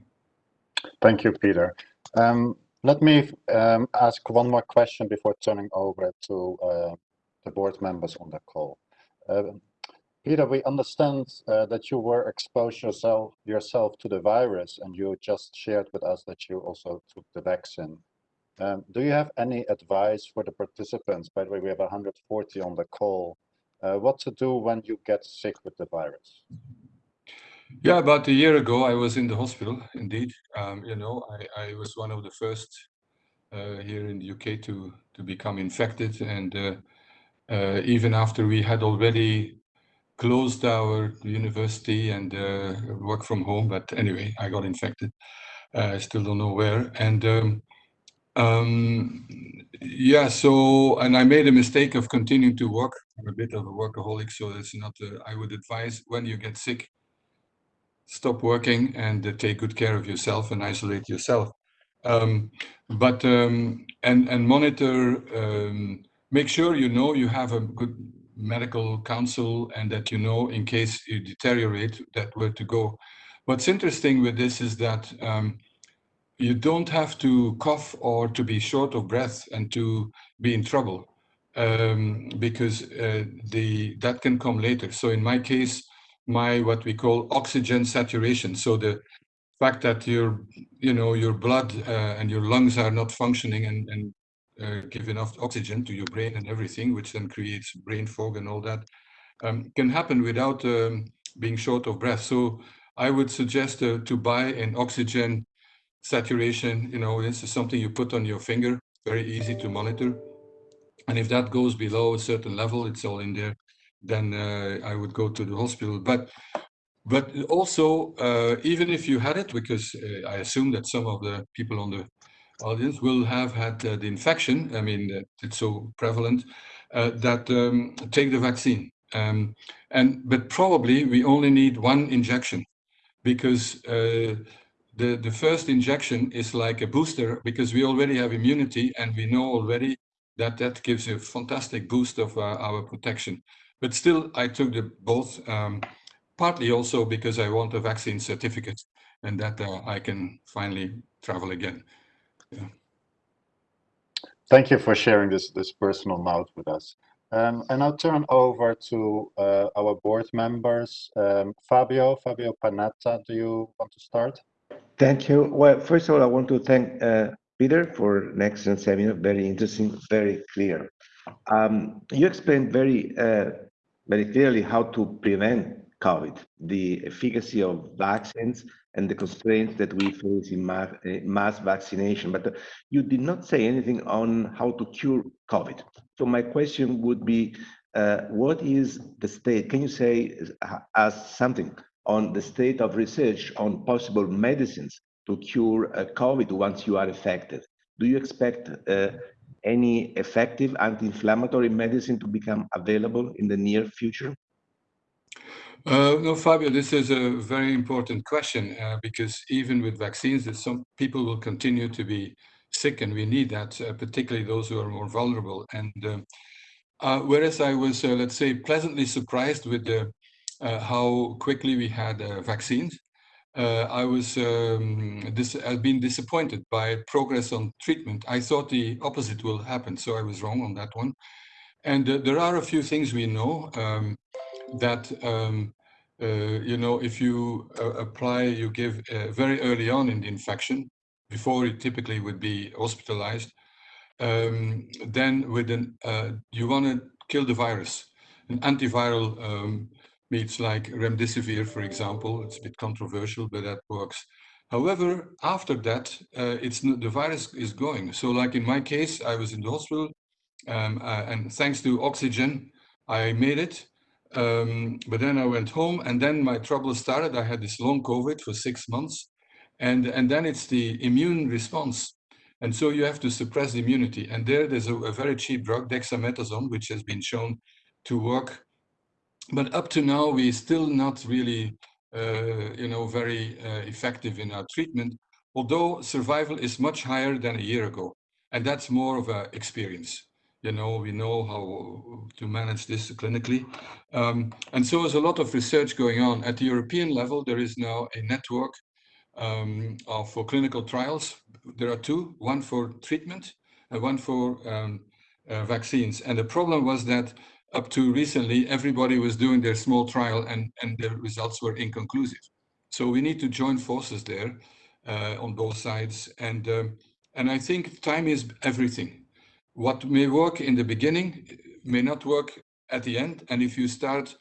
Thank you, Peter. Um, let me um, ask one more question before turning over to uh, the board members on the call. Peter, we understand uh, that you were exposed yourself yourself to the virus, and you just shared with us that you also took the vaccine. Um, do you have any advice for the participants? By the way, we have 140 on the call. Uh, what to do when you get sick with the virus? Yeah, about a year ago, I was in the hospital. Indeed, um, you know, I, I, was one of the first uh, here in the UK to to become infected, and uh, uh, even after we had already closed our university and uh, work from home. But anyway, I got infected. Uh, I still don't know where. And um, um, yeah, so, and I made a mistake of continuing to work. I'm a bit of a workaholic, so it's not, uh, I would advise when you get sick, stop working and uh, take good care of yourself and isolate yourself. Um, but, um, and, and monitor, um, make sure you know you have a good medical counsel and that you know in case you deteriorate that where to go. What's interesting with this is that um, you don't have to cough or to be short of breath and to be in trouble um, because uh, the that can come later. So in my case, my what we call oxygen saturation. So the fact that your you know your blood uh, and your lungs are not functioning and, and uh, give enough oxygen to your brain and everything, which then creates brain fog and all that, um, can happen without um, being short of breath. So I would suggest uh, to buy an oxygen saturation, you know, this is something you put on your finger, very easy to monitor. And if that goes below a certain level, it's all in there, then uh, I would go to the hospital. But but also, uh, even if you had it, because uh, I assume that some of the people on the audience will have had uh, the infection, I mean, it's so prevalent, uh, that um, take the vaccine. Um, and But probably we only need one injection because uh, the, the first injection is like a booster because we already have immunity and we know already that that gives a fantastic boost of uh, our protection. But still, I took the both, um, partly also because I want a vaccine certificate and that uh, I can finally travel again. Thank you for sharing this, this personal note with us. Um, and I'll turn over to uh, our board members. Um, Fabio, Fabio Panetta, do you want to start? Thank you. Well, first of all, I want to thank uh, Peter for an excellent seminar, very interesting, very clear. Um, you explained very, uh, very clearly how to prevent COVID, the efficacy of vaccines and the constraints that we face in mass, mass vaccination, but uh, you did not say anything on how to cure COVID. So my question would be, uh, what is the state? Can you say uh, as something on the state of research on possible medicines to cure uh, COVID once you are affected. Do you expect uh, any effective anti-inflammatory medicine to become available in the near future? Uh, no, Fabio, this is a very important question uh, because even with vaccines, some people will continue to be sick and we need that, uh, particularly those who are more vulnerable. And um, uh, whereas I was, let's say, pleasantly surprised with the uh, how quickly we had uh, vaccines. Uh, I was um, this I've been disappointed by progress on treatment. I thought the opposite will happen, so I was wrong on that one. And there are a few things we know um, that um, uh, you know, if you uh, apply, you give uh, very early on in the infection, before it typically would be hospitalized, um, then with an, you want to kill the virus. An antiviral um, like remdesivir, for example. It's a bit controversial, but that works. However, after that, uh, it's the virus is going. So like in my case, I was in the hospital um, uh, and thanks to oxygen, I made it. Um, but then I went home and then my trouble started. I had this long COVID for six months and, and then it's the immune response. And so you have to suppress the immunity. And there, there's a, a very cheap drug, dexamethasone, which has been shown to work but up to now, we're still not really, uh, you know, very uh, effective in our treatment, although survival is much higher than a year ago. And that's more of an experience. You know, we know how to manage this clinically. Um, and so there's a lot of research going on. At the European level, there is now a network um, of, for clinical trials. There are two, one for treatment and one for um, uh, vaccines. And the problem was that up to recently, everybody was doing their small trial and, and the results were inconclusive. So we need to join forces there uh, on both sides. And, um, and I think time is everything. What may work in the beginning may not work at the end. And if you start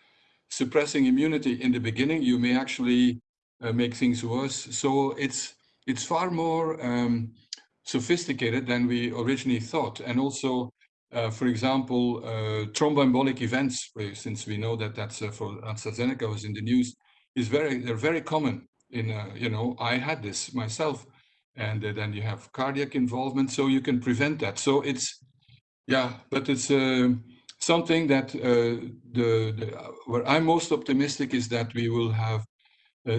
suppressing immunity in the beginning, you may actually uh, make things worse. So it's, it's far more um, sophisticated than we originally thought. And also uh, for example, uh, thromboembolic events, since we know that that's for AstraZeneca was in the news, is very they're very common. In you know, I had this myself, and uh, then you have cardiac involvement, so you can prevent that. So it's yeah, but it's uh, something that the, the where I'm most optimistic is that we will have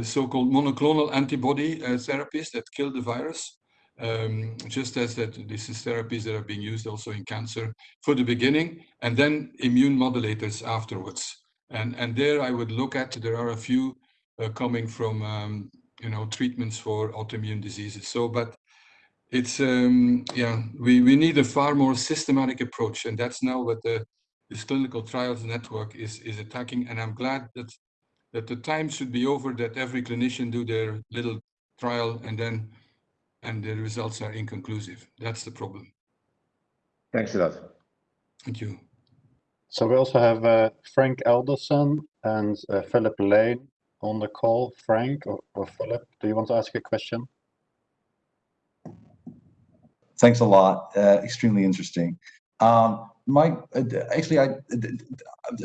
so-called monoclonal antibody therapies that kill the virus um, just as that this is therapies that are being used also in cancer for the beginning and then immune modulators afterwards. And, and there I would look at, there are a few uh, coming from, um, you know, treatments for autoimmune diseases. So, but it's, um, yeah, we, we need a far more systematic approach. And that's now what the, this clinical trials network is, is attacking. And I'm glad that, that the time should be over that every clinician do their little trial and then and the results are inconclusive. That's the problem. Thanks a lot. Thank you. So we also have uh, Frank Elderson and uh, Philip Lane on the call. Frank or, or Philip, do you want to ask a question? Thanks a lot. Uh, extremely interesting. Um, my uh, actually, I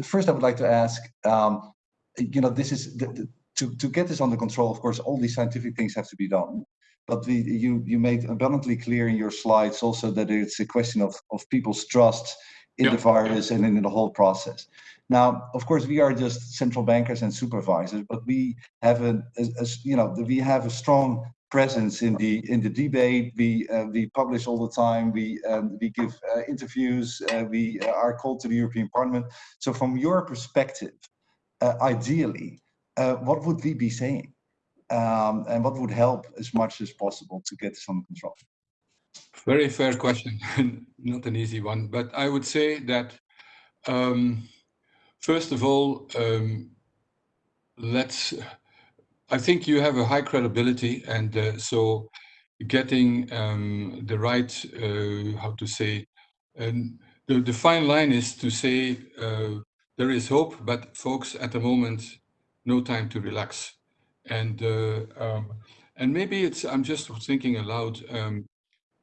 first I would like to ask. Um, you know, this is the, the, to to get this under control. Of course, all these scientific things have to be done but we, you, you made abundantly clear in your slides also that it's a question of, of people's trust in yeah. the virus and in the whole process. Now, of course, we are just central bankers and supervisors, but we have a, a, a you know, we have a strong presence in the in the debate. We uh, we publish all the time. We um, we give uh, interviews. Uh, we are called to the European Parliament. So, from your perspective, uh, ideally, uh, what would we be saying? um, and what would help as much as possible to get this control? Very fair question, not an easy one, but I would say that um, first of all, um, let's. I think you have a high credibility, and uh, so getting um, the right, uh, how to say, and the, the fine line is to say uh, there is hope, but folks, at the moment, no time to relax and uh, um, and maybe it's I'm just thinking aloud um,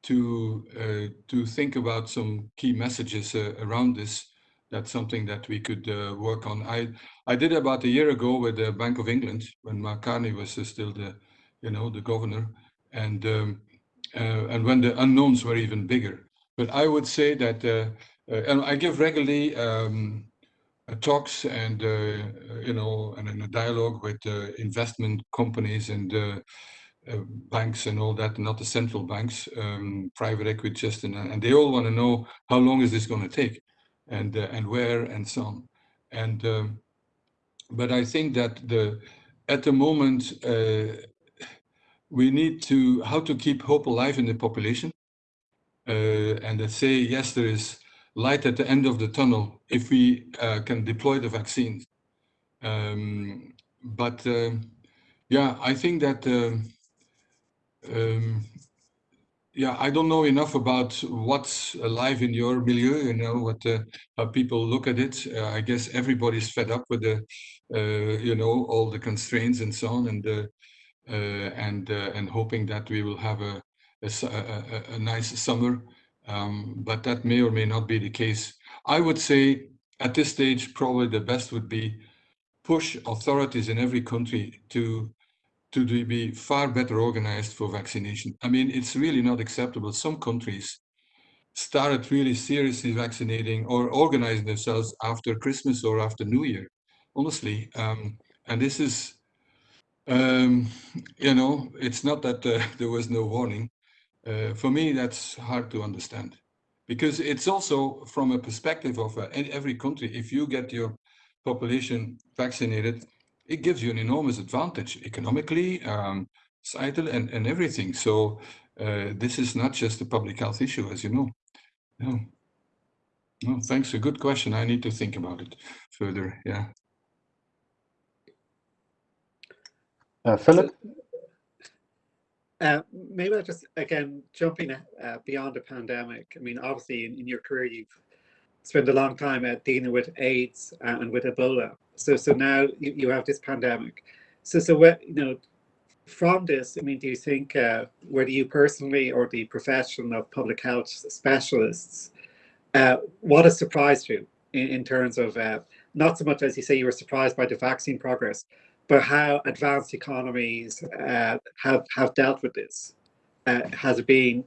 to uh, to think about some key messages uh, around this. That's something that we could uh, work on. I I did about a year ago with the Bank of England when Mark Carney was still the you know the governor, and um, uh, and when the unknowns were even bigger. But I would say that uh, and I give regularly um, uh, talks and uh, you know and in a dialogue with uh, investment companies and banks and all that, not the central banks, um, private equity, just and, and they all want to know how long is this going to take, and and where and so on, and um, but I think that the at the moment we need to how to keep hope alive in the population uh, and say yes there is light at the end of the tunnel if we uh, can deploy the vaccines. Um, but uh, yeah, I think that uh, um, yeah, I don't know enough about what's alive in your milieu. You know what uh, how people look at it. Uh, I guess everybody's fed up with the uh, you know all the constraints and so on, and and and hoping that we will have a a, a, a nice summer um, but that may or may not be the case. I would say at this stage, probably the best would be push authorities in every country to to be far better organized for vaccination. I mean, it's really not acceptable. Some countries started really seriously vaccinating or organizing themselves after Christmas or after New Year, honestly. Um, and this is, um, you know, it's not that uh, there was no warning. Uh, for me, that's hard to understand because it's also from a perspective of uh, every country. If you get your population vaccinated, it gives you an enormous advantage economically, um, societal, and, and everything. So uh, this is not just a public health issue, as you know. No. No, thanks. A good question. I need to think about it further. Yeah. Uh, Philip? Uh, maybe I'll just again jumping uh, beyond the pandemic. I mean, obviously, in, in your career, you've spent a long time uh, dealing with AIDS uh, and with Ebola. So, so now you, you have this pandemic. So, so what you know from this? I mean, do you think uh, whether you personally or the profession of public health specialists uh, what has surprised you in, in terms of uh, not so much as you say you were surprised by the vaccine progress, but how advanced economies uh, have have dealt with this? Uh, has it been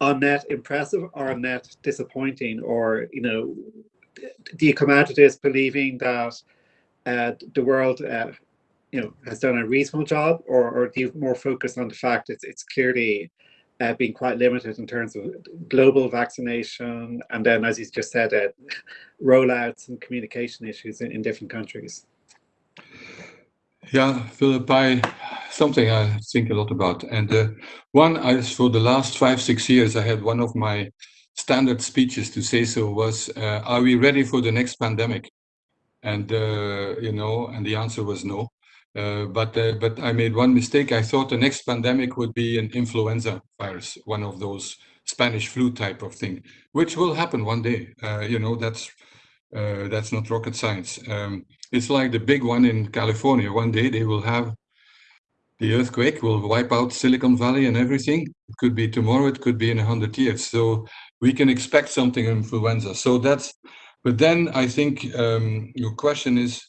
on net impressive or on net disappointing, or you know, do you come out of this believing that uh, the world, uh, you know, has done a reasonable job, or, or do you more focus on the fact it's it's clearly uh, being quite limited in terms of global vaccination, and then, as you just said, uh, rollouts and communication issues in, in different countries? Yeah, Philip, I, something I think a lot about. And uh, one, I, for the last five, six years, I had one of my standard speeches to say so was, uh, are we ready for the next pandemic? And, uh, you know, and the answer was no. Uh, but uh, but I made one mistake. I thought the next pandemic would be an influenza virus, one of those Spanish flu type of thing, which will happen one day. Uh, you know, that's that's not rocket science. Um, it's like the big one in California. One day they will have the earthquake will wipe out Silicon Valley and everything. It could be tomorrow, it could be in a hundred years. So we can expect something influenza. So that's, but then I think um, your question is,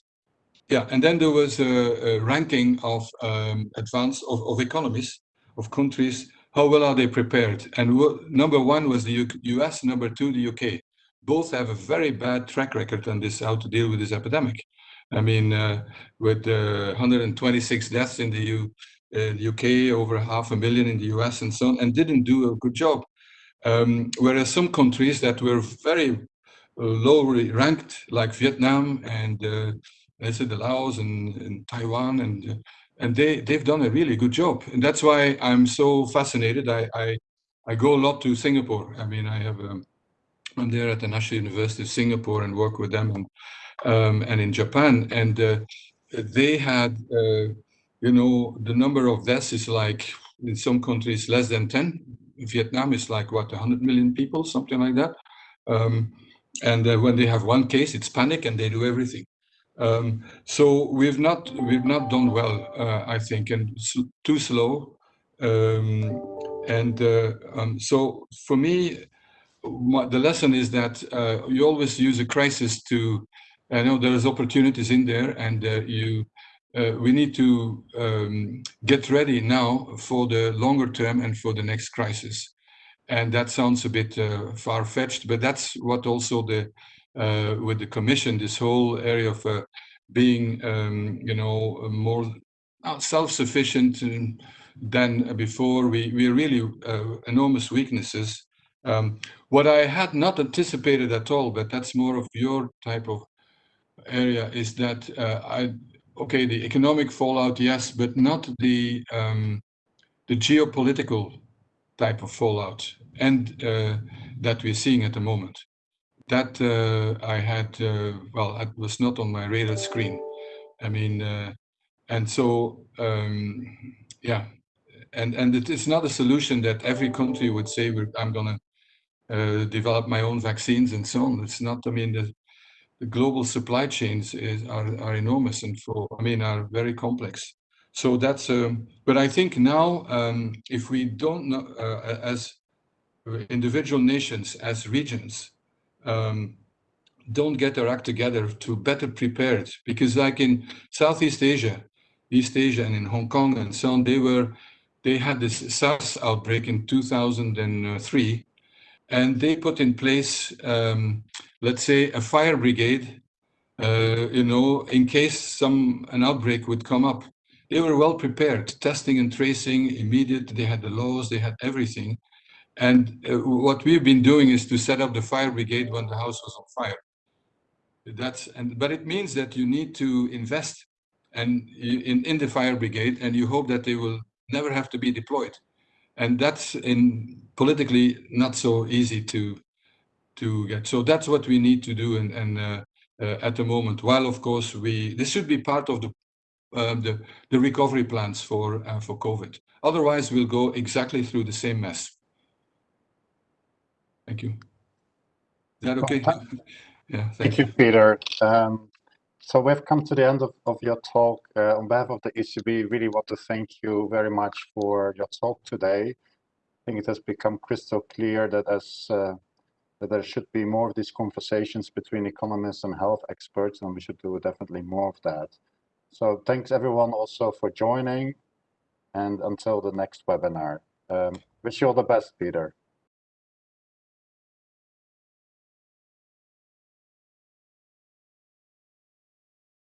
yeah, and then there was a, a ranking of um, advanced of, of economies of countries. How well are they prepared? And number one was the U US, number two, the UK. Both have a very bad track record on this, how to deal with this epidemic. I mean, uh, with uh, 126 deaths in the, U, uh, UK, over half a million in the US and so on, and didn't do a good job. Um, whereas some countries that were very lowly ranked, like Vietnam and uh, let's say the Laos and, and Taiwan, and and they they've done a really good job, and that's why I'm so fascinated. I I, I go a lot to Singapore. I mean, I have um, I'm there at the National University of Singapore and work with them, and um, and in Japan, and uh, they had, uh, you know, the number of deaths is like in some countries less than 10. Vietnam is like what 100 million people, something like that. Um, and uh, when they have one case, it's panic and they do everything. Um, so we've not we've not done well, uh, I think, and too slow. Um, and uh, um, so for me, the lesson is that uh, you always use a crisis to I know there's opportunities in there and uh, you uh, we need to um, get ready now for the longer term and for the next crisis. And that sounds a bit uh, far-fetched, but that's what also the uh, with the commission, this whole area of uh, being, um, you know, more self-sufficient than before. We we really uh, enormous weaknesses. Um, what I had not anticipated at all, but that's more of your type of area is that uh, I okay the economic fallout yes but not the um, the geopolitical type of fallout and uh, that we're seeing at the moment. That uh, I had uh, well it was not on my radar screen. I mean and so um, yeah. And and it is not a solution that every country would say I'm gonna uh, develop my own vaccines and so on. It's not I mean the, the global supply chains is, are, are enormous and for, I mean, are very complex. So that's, um, but I think now, um, if we don't know, uh, as individual nations, as regions, um, don't get their act together to better prepared, because like in Southeast Asia, East Asia and in Hong Kong and so on, they were, they had this SARS outbreak in 2003, and they put in place um, let's say, a fire brigade, uh, you know, in case some an outbreak would come up. They were well prepared, testing and tracing, immediate. They had the laws, they had everything. And uh, what we've been doing is to set up the fire brigade when the house was on fire. That's and but it means that you need to invest and in in the fire brigade, and you hope that they will never have to be deployed. And that's in politically not so easy to to get. So that's what we need to do and, and uh, uh, at the moment, while of course we, this should be part of the, um, the, the recovery plans for, uh, for COVID. Otherwise, we'll go exactly through the same mess. Thank you. Is that okay? yeah, thank, you, Peter. Um, so we've come to the end of, of your talk. Uh, on behalf of the ECB, really want to thank you very much for your talk today. I think it has become crystal clear that as uh, that there should be more of these conversations between economists and health experts, and we should do definitely more of that. So thanks everyone also for joining, and until the next webinar. Um, wish you all the best, Peter.